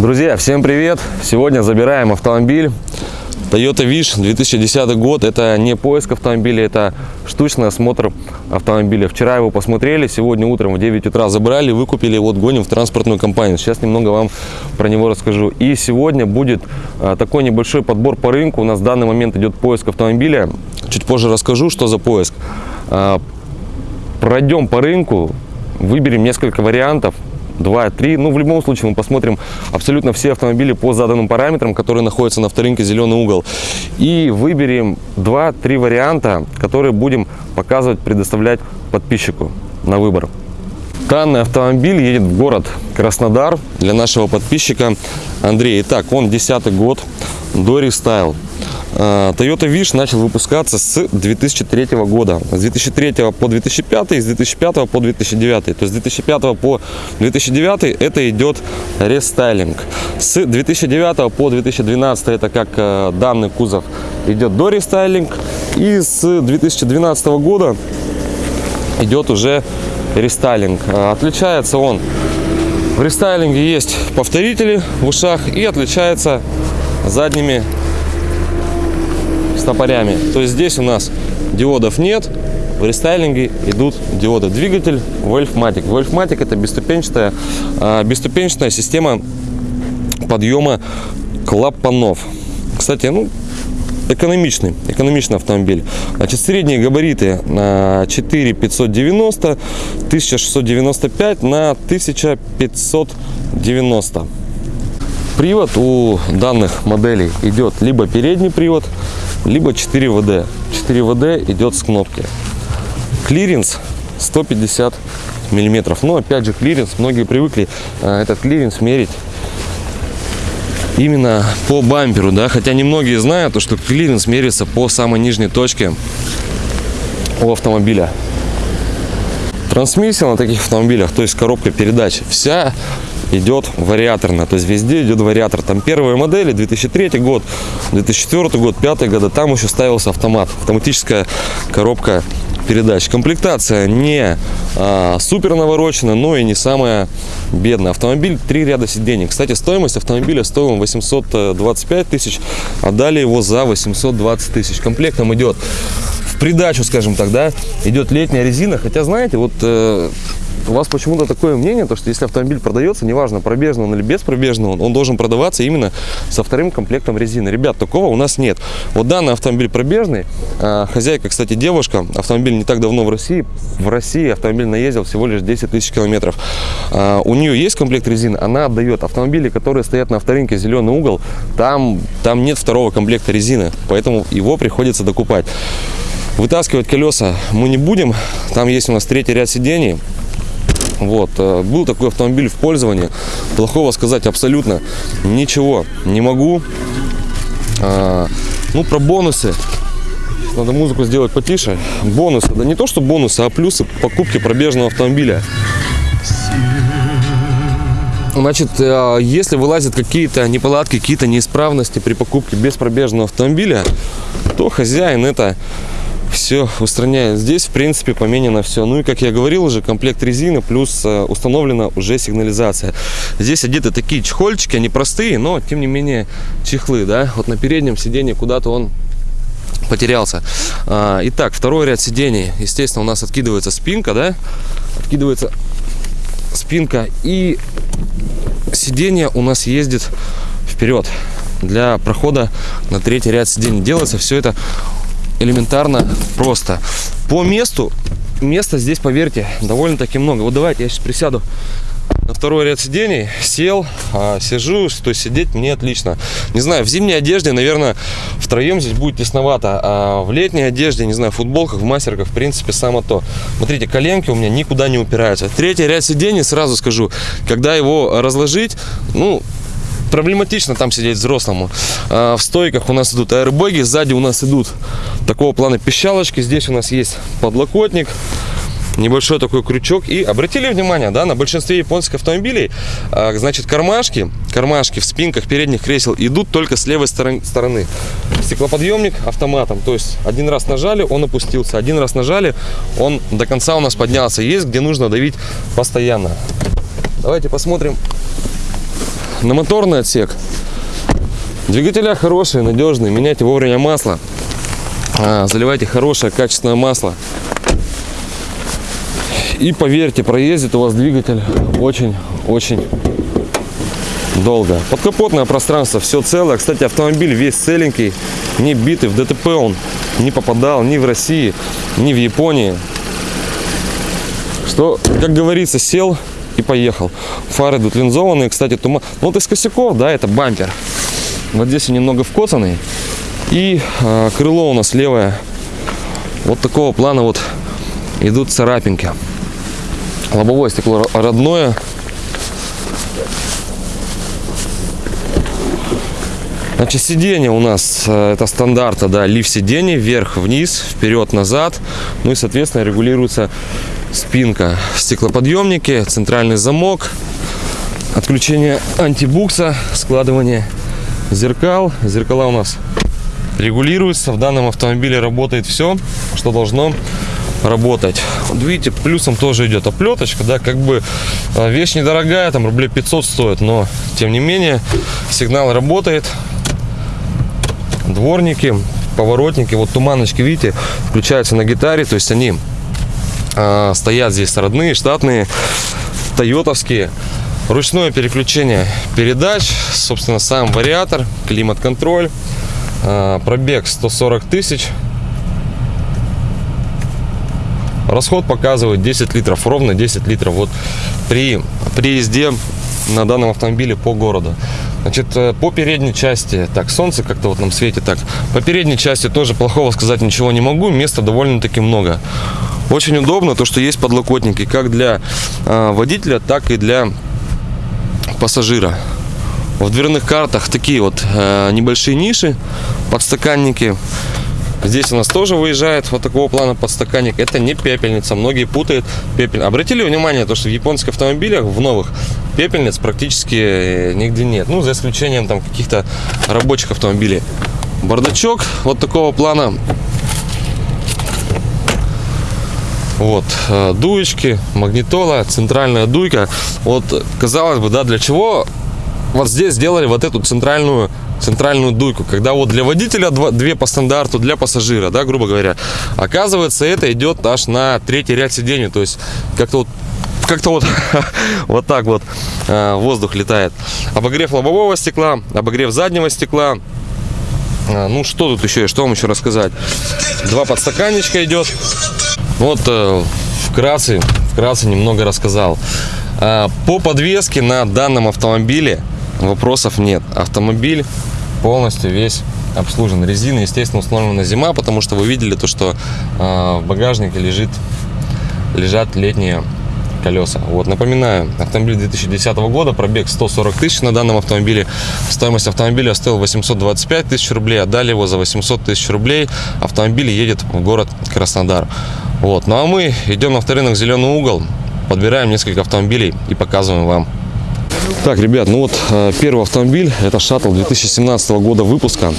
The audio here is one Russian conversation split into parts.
Друзья, всем привет! Сегодня забираем автомобиль Toyota Wish 2010 год. Это не поиск автомобиля, это штучный осмотр автомобиля. Вчера его посмотрели, сегодня утром в 9 утра забрали, выкупили, вот гоним в транспортную компанию. Сейчас немного вам про него расскажу. И сегодня будет а, такой небольшой подбор по рынку. У нас в данный момент идет поиск автомобиля. Чуть позже расскажу, что за поиск. А, пройдем по рынку, выберем несколько вариантов, 2-3. Ну, в любом случае, мы посмотрим абсолютно все автомобили по заданным параметрам, которые находятся на вторинке «Зеленый угол». И выберем 2-3 варианта, которые будем показывать, предоставлять подписчику на выбор. Данный автомобиль едет в город Краснодар для нашего подписчика Андрея. Итак, он 10 год, до рестайл. А, Toyota Wish начал выпускаться с 2003 года. С 2003 по 2005 и с 2005 по 2009. То есть с 2005 по 2009 это идет рестайлинг. С 2009 по 2012 это как э, данный кузов идет до рестайлинг. И с 2012 года идет уже рестайлинг. А, отличается он в рестайлинге есть повторители в ушах и отличается задними стопорями. То есть здесь у нас диодов нет, в рестайлинге идут диоды. Двигатель Wolfmatic. Wolfmatic это бесступенчатая, а, бесступенчатая система подъема клапанов. Кстати, ну, экономичный, экономичный автомобиль. Значит, средние габариты на 4590, 1695 на 1590. Привод у данных моделей идет либо передний привод, либо 4 ВД. 4 ВД идет с кнопки. Клиренс 150 миллиметров. Но опять же клиренс, многие привыкли а, этот клиренс мерить именно по бамперу, да, хотя немногие знают, что клиренс меряется по самой нижней точке у автомобиля. Трансмиссия на таких автомобилях, то есть коробка передач, вся идет вариаторно. То есть везде идет вариатор. Там первые модели, 2003 год, 2004 год, 2005 года, там еще ставился автомат. Автоматическая коробка передач. Комплектация не а, супер наворочена, но и не самая бедная. Автомобиль три ряда сидений. Кстати, стоимость автомобиля стоила 825 тысяч, отдали его за 820 тысяч. Комплектом идет в придачу, скажем так, да, идет летняя резина. Хотя, знаете, вот э, у вас почему-то такое мнение, то, что если автомобиль продается, неважно, пробежный он или без пробежного, он, он должен продаваться именно со вторым комплектом резины. Ребят, такого у нас нет. Вот данный автомобиль пробежный, э, хозяйка, кстати, девушка, автомобиль не так давно в России, в России автомобиль наездил всего лишь 10 тысяч километров. Э, у нее есть комплект резины, она отдает. Автомобили, которые стоят на авторынке «Зеленый угол», там, там нет второго комплекта резины, поэтому его приходится докупать. Вытаскивать колеса мы не будем, там есть у нас третий ряд сидений, вот. Э, был такой автомобиль в пользовании. Плохого сказать абсолютно ничего не могу. А, ну, про бонусы. Надо музыку сделать потише. Бонусы. Да не то, что бонусы, а плюсы покупки пробежного автомобиля. Значит, э, если вылазят какие-то неполадки, какие-то неисправности при покупке без пробежного автомобиля, то хозяин это все устраняет. Здесь, в принципе, поменено все. Ну и, как я говорил уже, комплект резины, плюс э, установлена уже сигнализация. Здесь одеты такие чехольчики, они простые, но, тем не менее, чехлы, да. Вот на переднем сиденье куда-то он потерялся. А, итак, второй ряд сидений. Естественно, у нас откидывается спинка, да. Откидывается спинка. И сиденье у нас ездит вперед для прохода на третий ряд сидений. Делается все это элементарно просто. По месту, места здесь, поверьте, довольно-таки много. Вот давайте я сейчас присяду на второй ряд сидений, сел, а, сижу, то есть сидеть мне отлично. Не знаю, в зимней одежде, наверное, втроем здесь будет тесновато, а в летней одежде, не знаю, в футболках, в мастерках, в принципе, само то. Смотрите, коленки у меня никуда не упираются. Третий ряд сидений, сразу скажу, когда его разложить, ну, проблематично там сидеть взрослому. А в стойках у нас идут аэробэги, сзади у нас идут такого плана пищалочки. Здесь у нас есть подлокотник, небольшой такой крючок. И обратили внимание, да, на большинстве японских автомобилей, а, значит, кармашки, кармашки в спинках передних кресел идут только с левой стороны. Стеклоподъемник автоматом, то есть один раз нажали, он опустился, один раз нажали, он до конца у нас поднялся. Есть, где нужно давить постоянно. Давайте посмотрим на моторный отсек. Двигателя хорошие, надежные. Меняйте вовремя масло. А, заливайте хорошее, качественное масло. И поверьте, проездит у вас двигатель очень-очень долго. Подкапотное пространство, все целое. Кстати, автомобиль весь целенький, не битый. В ДТП он не попадал ни в России, ни в Японии. Что, как говорится, сел и поехал. Фары идут линзованные, кстати, туман. Ну, вот из косяков, да, это бампер. Вот здесь он немного вкоцанный. И э, крыло у нас левое. Вот такого плана вот идут царапинки. Лобовое стекло родное. Значит, сиденье у нас э, это стандарта, да, лифт сидений, вверх-вниз, вперед-назад. Ну и, соответственно, регулируется спинка, стеклоподъемники, центральный замок, отключение антибукса, складывание зеркал. Зеркала у нас регулируются. В данном автомобиле работает все, что должно работать. Вот видите, плюсом тоже идет оплеточка, да, как бы э, вещь недорогая, там рублей 500 стоит, но тем не менее сигнал работает, дворники, поворотники, вот туманочки, видите, включаются на гитаре, то есть они э, стоят здесь родные, штатные, тойотовские. Ручное переключение передач, собственно, сам вариатор, климат-контроль, э, пробег 140 тысяч. Расход показывает 10 литров, ровно 10 литров. Вот при, при езде на данном автомобиле по городу. Значит, э, по передней части, так, солнце как-то вот нам светит так. По передней части тоже плохого сказать ничего не могу, места довольно-таки много. Очень удобно то, что есть подлокотники как для э, водителя, так и для пассажира. В дверных картах такие вот э, небольшие ниши, подстаканники. Здесь у нас тоже выезжает вот такого плана подстаканник. Это не пепельница. Многие путают пепель. Обратили внимание, то, что в японских автомобилях, в новых, пепельниц практически э, нигде нет. Ну, за исключением там каких-то рабочих автомобилей. Бардачок вот такого плана. Вот, э, дуечки, магнитола, центральная дуйка. Вот, казалось бы, да, для чего вот здесь сделали вот эту центральную центральную дуйку, когда вот для водителя два, две по стандарту, для пассажира, да, грубо говоря. Оказывается, это идет аж на третий ряд сидений, то есть как-то вот как-то вот вот так вот э, воздух летает. Обогрев лобового стекла, обогрев заднего стекла. Э, ну что тут еще, что вам еще рассказать? Два подстаканничка идет. Вот э, вкратце, вкратце немного рассказал. По подвеске на данном автомобиле вопросов нет. Автомобиль полностью весь обслужен. Резина, естественно, установлена зима, потому что вы видели то, что э, в багажнике лежит, лежат летние колеса. Вот, напоминаю, автомобиль 2010 года, пробег 140 тысяч на данном автомобиле. Стоимость автомобиля стоила 825 тысяч рублей, отдали его за 800 тысяч рублей. Автомобиль едет в город Краснодар. Вот, ну а мы идем на авторынок «Зеленый угол», подбираем несколько автомобилей и показываем вам так, ребят, ну вот э, первый автомобиль, это шаттл 2017 года выпуска.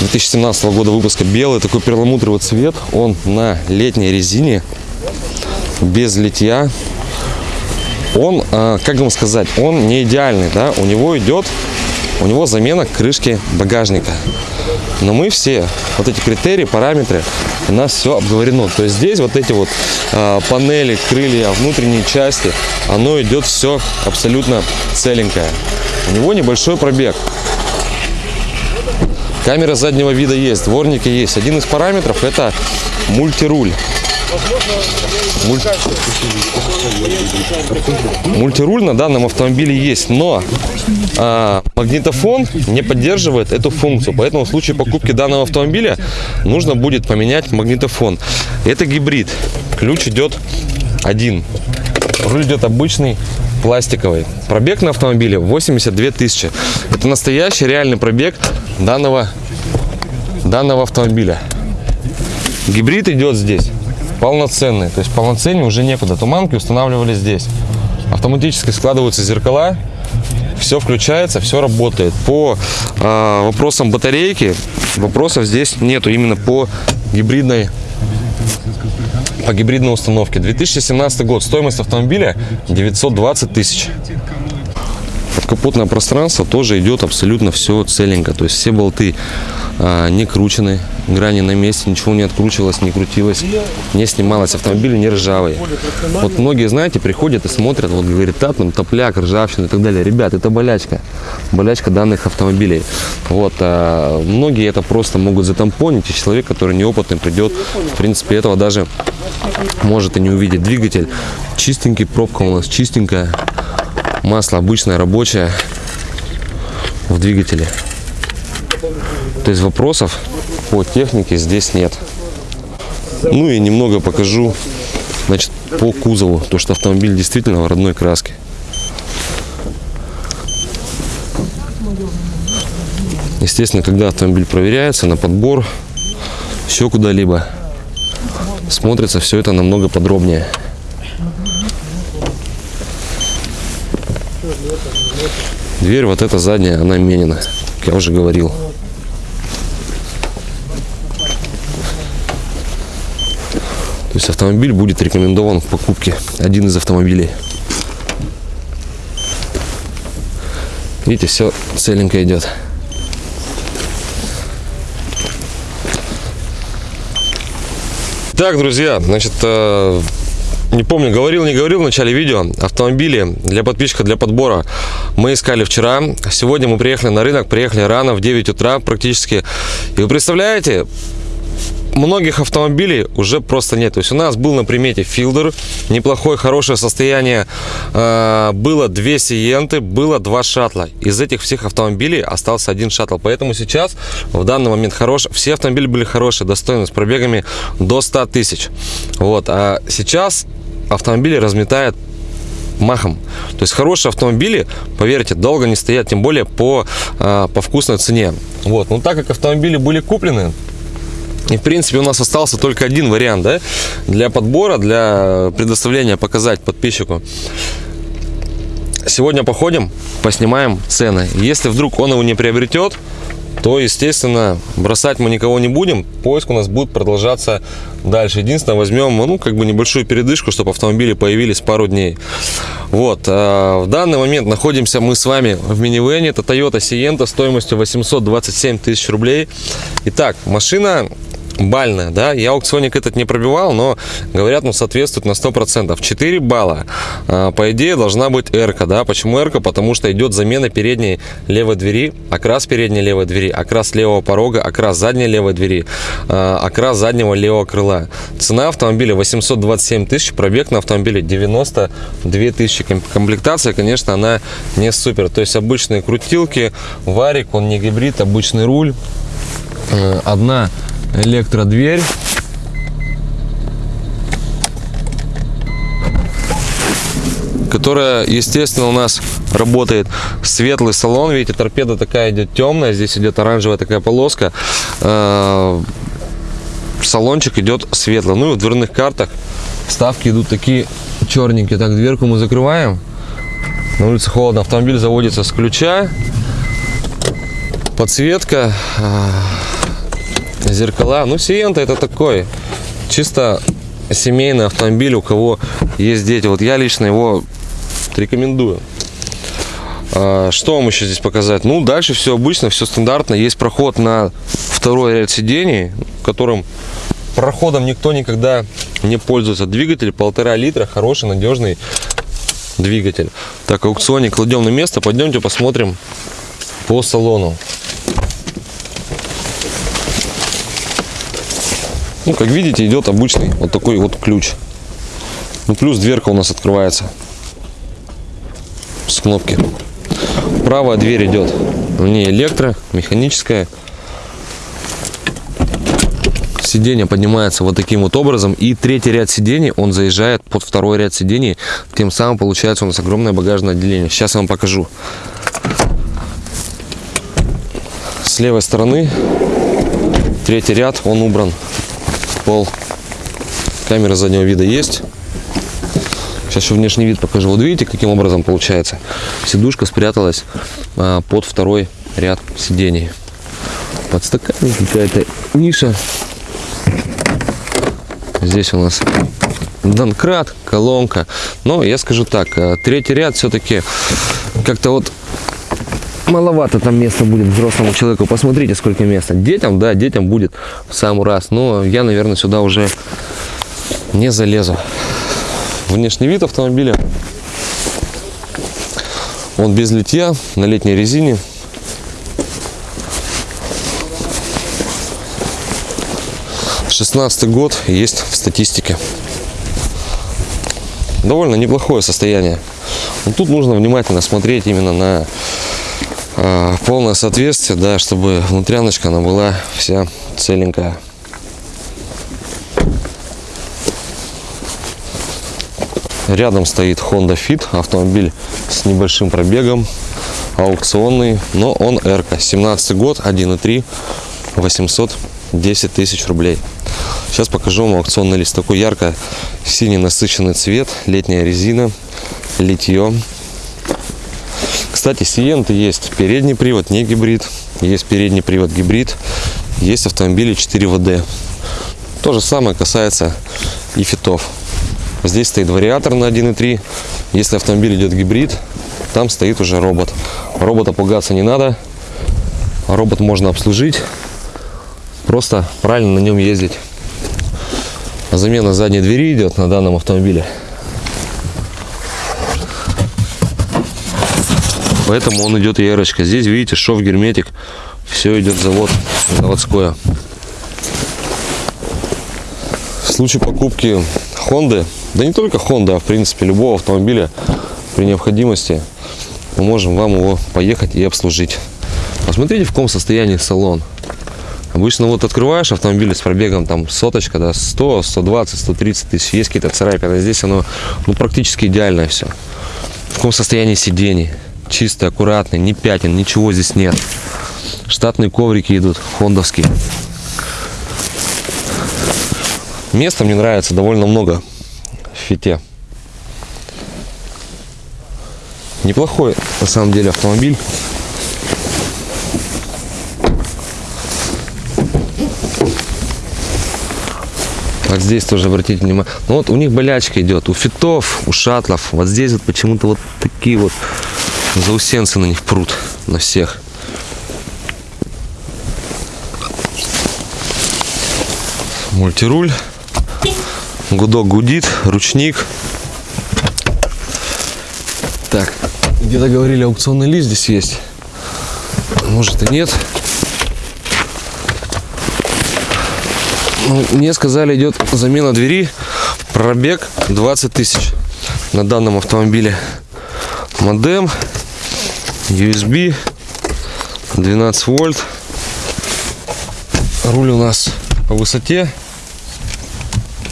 2017 года выпуска белый, такой перламутровый цвет. Он на летней резине, без литья. Он, э, как вам сказать, он не идеальный, да, у него идет, у него замена крышки багажника. Но мы все, вот эти критерии, параметры, у нас все обговорено. То есть здесь вот эти вот э, панели, крылья, внутренние части, оно идет все абсолютно целенькое. У него небольшой пробег. Камера заднего вида есть, дворники есть. Один из параметров это мультируль. Муль... Мультируль на данном автомобиле есть, но а, магнитофон не поддерживает эту функцию. Поэтому в случае покупки данного автомобиля нужно будет поменять магнитофон. Это гибрид. Ключ идет один. Руль идет обычный пластиковый. Пробег на автомобиле 82 тысячи. Это настоящий реальный пробег данного, данного автомобиля. Гибрид идет здесь полноценный. То есть полноценнее уже некуда. Туманки устанавливали здесь. Автоматически складываются зеркала. Все включается, все работает. По э, вопросам батарейки вопросов здесь нету. Именно по гибридной по гибридной установке. 2017 год. Стоимость автомобиля 920 тысяч. капотное пространство тоже идет абсолютно все целенько. То есть все болты не кручены, грани на месте, ничего не откручивалось, не крутилось, не снималось, автомобиль не ржавый. Вот многие, знаете, приходят и смотрят, вот говорит, да, там топляк, ржавчина и так далее. Ребят, это болячка, болячка данных автомобилей. Вот, а многие это просто могут затампонить, и человек, который неопытный, придет, в принципе, этого даже может и не увидеть. Двигатель чистенький, пробка у нас чистенькая, масло обычное, рабочее в двигателе. То есть вопросов по технике здесь нет. Ну и немного покажу значит, по кузову, то что автомобиль действительно в родной краске. Естественно, когда автомобиль проверяется на подбор, еще куда-либо, смотрится все это намного подробнее. Дверь вот эта задняя, она менена, как я уже говорил. То есть автомобиль будет рекомендован в покупке. Один из автомобилей. Видите, все целенько идет. Так, друзья, значит, э, не помню, говорил, не говорил в начале видео, автомобили для подписчика, для подбора мы искали вчера. Сегодня мы приехали на рынок, приехали рано, в 9 утра практически. И вы представляете, многих автомобилей уже просто нет. То есть у нас был на примете филдер, неплохое, хорошее состояние. Э, было две сиенты, было два шаттла. Из этих всех автомобилей остался один шаттл. Поэтому сейчас, в данный момент, хорош. все автомобили были хорошие, достойные, с пробегами до 100 тысяч. Вот. А сейчас автомобили разметают махом. То есть хорошие автомобили, поверьте, долго не стоят, тем более по, э, по вкусной цене. Вот. Но так как автомобили были куплены, и, в принципе, у нас остался только один вариант да, для подбора, для предоставления показать подписчику. Сегодня походим, поснимаем цены. Если вдруг он его не приобретет, то, естественно, бросать мы никого не будем. Поиск у нас будет продолжаться дальше. Единственное, возьмем, ну, как бы небольшую передышку, чтобы автомобили появились пару дней. Вот, э, в данный момент находимся мы с вами в минивене. Это Toyota Sienna стоимостью 827 тысяч рублей. Итак, машина бальная, да, я аукционик этот не пробивал, но говорят, ну, соответствует на 100%. 4 балла, а, по идее, должна быть эрка, да, почему эрка? Потому что идет замена передней левой двери, окрас передней левой двери, окрас левого порога, окрас задней левой двери, а, окрас заднего левого крыла. Цена автомобиля 827 тысяч, пробег на автомобиле 92 тысячи. Комплектация, конечно, она не супер, то есть обычные крутилки, варик, он не гибрид, обычный руль, э, одна электродверь. которая, естественно, у нас работает светлый салон. Видите, торпеда такая идет темная, здесь идет оранжевая такая полоска. Э, салончик идет светлый. Ну и в дверных картах вставки идут такие черненькие. Так, дверку мы закрываем. На улице холодно, автомобиль заводится с ключа. Подсветка э, зеркала. Ну, Сиента это такой чисто семейный автомобиль, у кого есть дети. Вот я лично его рекомендую. А, что вам еще здесь показать? Ну, дальше все обычно, все стандартно. Есть проход на второй ряд сидений, которым проходом никто никогда не пользуется. Двигатель полтора литра, хороший, надежный двигатель. Так, аукционник кладем на место. Пойдемте посмотрим по салону. Ну, как видите, идет обычный вот такой вот ключ. Ну, плюс дверка у нас открывается с кнопки. Правая дверь идет не электро, механическая. Сиденье поднимается вот таким вот образом. И третий ряд сидений, он заезжает под второй ряд сидений. Тем самым получается у нас огромное багажное отделение. Сейчас я вам покажу. С левой стороны третий ряд, он убран пол. Камера заднего вида есть. Сейчас еще внешний вид покажу. Вот видите, каким образом получается. Сидушка спряталась а, под второй ряд сидений. Подстаканник, какая-то ниша. Здесь у нас Донкрат, колонка. Но я скажу так, а, третий ряд все-таки как-то вот маловато там места будет взрослому человеку. Посмотрите, сколько места. Детям, да, детям будет в самый раз. Но я, наверное, сюда уже не залезу. Внешний вид автомобиля. Он без литья, на летней резине. Шестнадцатый год есть в статистике. Довольно неплохое состояние. Но тут нужно внимательно смотреть именно на полное соответствие, да, чтобы внутряночка она была вся целенькая. Рядом стоит Honda Fit, автомобиль с небольшим пробегом, аукционный, но он R, 17 год, 1.3, 810 тысяч рублей. Сейчас покажу вам аукционный лист. Такой ярко синий насыщенный цвет, летняя резина, литье. Кстати, Сиенты есть передний привод, не гибрид, есть передний привод гибрид, есть автомобили 4 ВД. То же самое касается и фитов. Здесь стоит вариатор на 1.3. Если автомобиль идет гибрид, там стоит уже робот. Робота пугаться не надо. Робот можно обслужить. Просто правильно на нем ездить. Замена задней двери идет на данном автомобиле. Поэтому он идет ярочка. Здесь, видите, шов герметик. Все идет завод, заводское. В случае покупки Honda, да не только Honda, а в принципе любого автомобиля при необходимости мы можем вам его поехать и обслужить. Посмотрите, в каком состоянии салон. Обычно вот открываешь автомобиль с пробегом там соточка, да, 100, 120, 130 тысяч, есть какие-то царапины. Здесь оно ну, практически идеальное все. В каком состоянии сидений. Чистый, аккуратный, не пятен, ничего здесь нет. Штатные коврики идут, хондовские. Места мне нравится довольно много в фите. Неплохой на самом деле автомобиль. Вот здесь тоже обратите внимание. Ну вот у них болячка идет. У фитов, у шатлов. Вот здесь вот почему-то вот такие вот заусенцы на них прут. На всех. Мультируль. Гудок гудит. Ручник. Так. Где-то говорили аукционный лист здесь есть. Может и нет. Ну, мне сказали, идет замена двери. Пробег 20 тысяч на данном автомобиле. Модем, USB, 12 вольт. Руль у нас по высоте.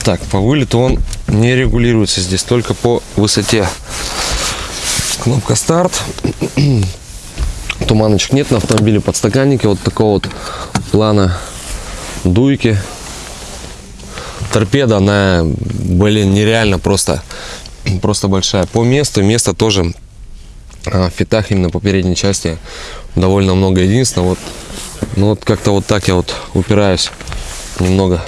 Так, по вылету он не регулируется здесь, только по высоте. Кнопка старт. Туманочек нет на автомобиле, подстаканники вот такого вот плана дуйки торпеда, она, блин, нереально просто, просто большая. По месту, место тоже фитах именно по передней части довольно много. Единственное, вот, ну вот как-то вот так я вот упираюсь немного.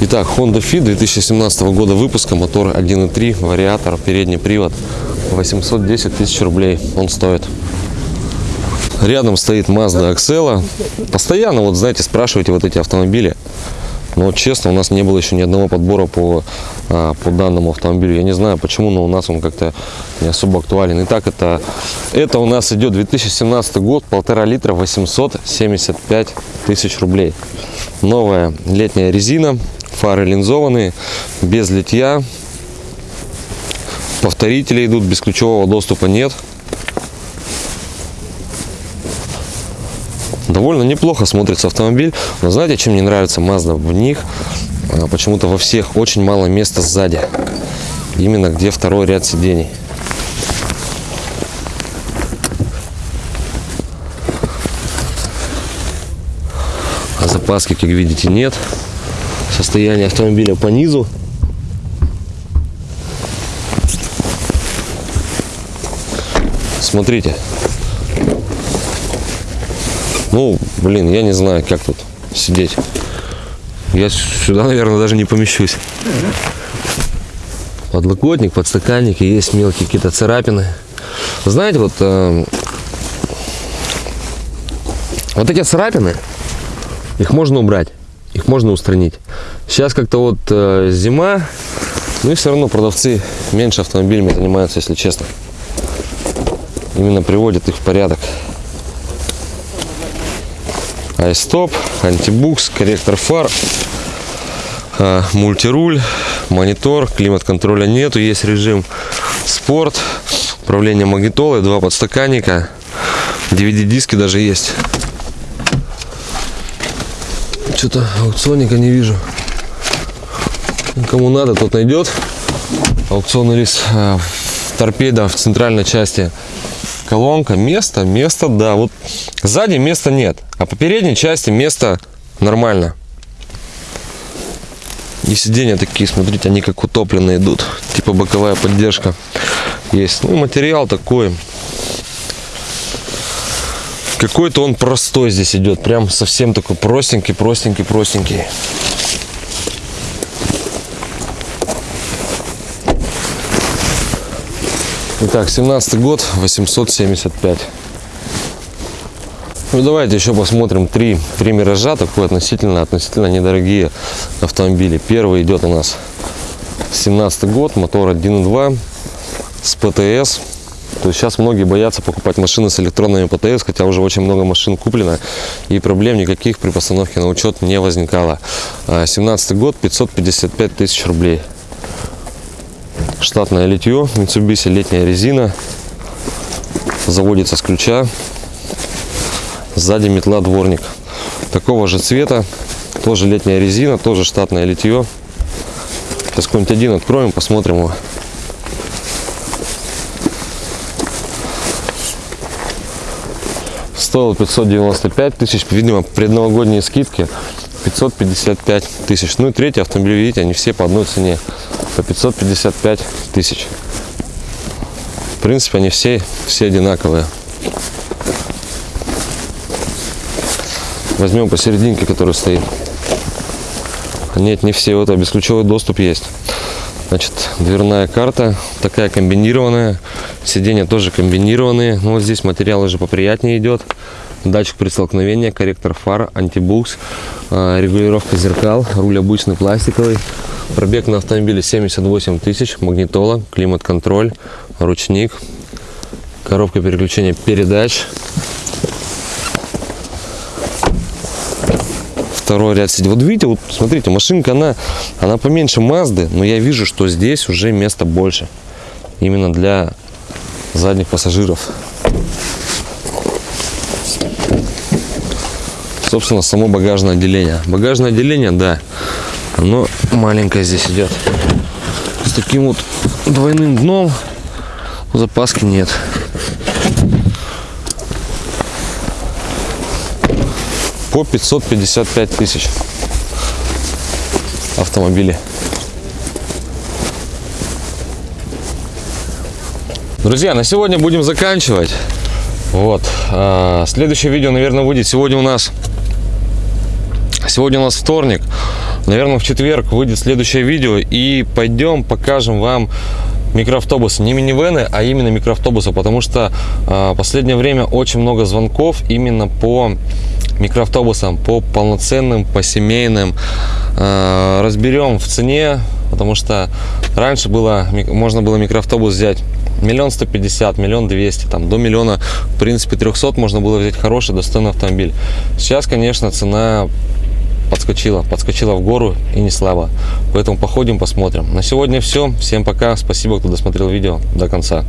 Итак, Honda Fit 2017 года выпуска, мотор 1.3, вариатор, передний привод, 810 тысяч рублей он стоит. Рядом стоит Mazda Axela. Постоянно, вот знаете, спрашивайте вот эти автомобили. Но честно, у нас не было еще ни одного подбора по, а, по данному автомобилю. Я не знаю почему, но у нас он как-то не особо актуален. Итак, это, это у нас идет 2017 год, полтора литра, 875 тысяч рублей. Новая летняя резина, фары линзованные, без литья. Повторители идут, без ключевого доступа нет. Довольно неплохо смотрится автомобиль. Но знаете, чем мне нравится Mazda? В них почему-то во всех очень мало места сзади. Именно где второй ряд сидений. А запаски, как видите, нет. Состояние автомобиля по низу. Смотрите, ну, блин, я не знаю, как тут сидеть. Я сюда, наверное, даже не помещусь. Подлокотник, подстаканники, есть мелкие какие-то царапины. Знаете, вот, э, вот эти царапины, их можно убрать, их можно устранить. Сейчас как-то вот э, зима, ну и все равно продавцы меньше автомобилями занимаются, если честно. Именно приводят их в порядок. Айстоп, антибукс, корректор фар, э, мультируль, монитор, климат-контроля нету, есть режим спорт, управление магнитолой, два подстаканника, DVD-диски даже есть. Что-то аукционника не вижу. Кому надо, тот найдет. Аукционный лист в торпедо в центральной части колонка. Место, место, да. Вот сзади места нет, а по передней части место нормально. И сиденья такие, смотрите, они как утопленные идут. Типа боковая поддержка есть. Ну, материал такой. Какой-то он простой здесь идет. Прям совсем такой простенький, простенький, простенький. Итак, 17 год, 875. Ну давайте еще посмотрим три, три миража, такой относительно, относительно недорогие автомобили. Первый идет у нас 17 год, мотор 1.2 с ПТС. То есть сейчас многие боятся покупать машины с электронными ПТС, хотя уже очень много машин куплено и проблем никаких при постановке на учет не возникало. 17 год, 555 тысяч рублей штатное литье Mitsubishi летняя резина заводится с ключа сзади метла дворник. Такого же цвета тоже летняя резина тоже штатное литье. Сейчас какой-нибудь один откроем посмотрим его. Стоил 595 тысяч видимо предновогодние скидки. 555 тысяч. Ну и третий автомобиль видите они все по одной цене. По 555 тысяч. В принципе, они все, все одинаковые. Возьмем посерединке, который стоит. Нет, не все. Вот, а бесключевой доступ есть. Значит, дверная карта такая комбинированная. Сиденья тоже комбинированные. Ну, вот здесь материал уже поприятнее идет. Датчик при столкновении, корректор фар, антибукс, а, регулировка зеркал, руль обычный пластиковый. Пробег на автомобиле 78 тысяч, магнитола, климат-контроль, ручник, коробка переключения передач. Второй ряд сидит. Вот видите, вот смотрите, машинка, она, она поменьше Мазды, но я вижу, что здесь уже места больше. Именно для задних пассажиров. Собственно, само багажное отделение. Багажное отделение, да, оно маленькое здесь идет. С таким вот двойным дном запаски нет. По 555 тысяч автомобили. Друзья, на сегодня будем заканчивать. Вот. А, следующее видео, наверное, выйдет сегодня у нас. Сегодня у нас вторник. Наверное, в четверг выйдет следующее видео и пойдем покажем вам микроавтобусы, не минивены, а именно микроавтобусы, потому что э, последнее время очень много звонков именно по микроавтобусам, по полноценным, по семейным. Э, разберем в цене, потому что раньше было, можно было микроавтобус взять миллион сто пятьдесят, миллион двести, там до миллиона, в принципе, трехсот можно было взять хороший, достойный автомобиль. Сейчас, конечно, цена подскочила, подскочила в гору и не слабо. Поэтому походим, посмотрим. На сегодня все. Всем пока. Спасибо, кто досмотрел видео до конца.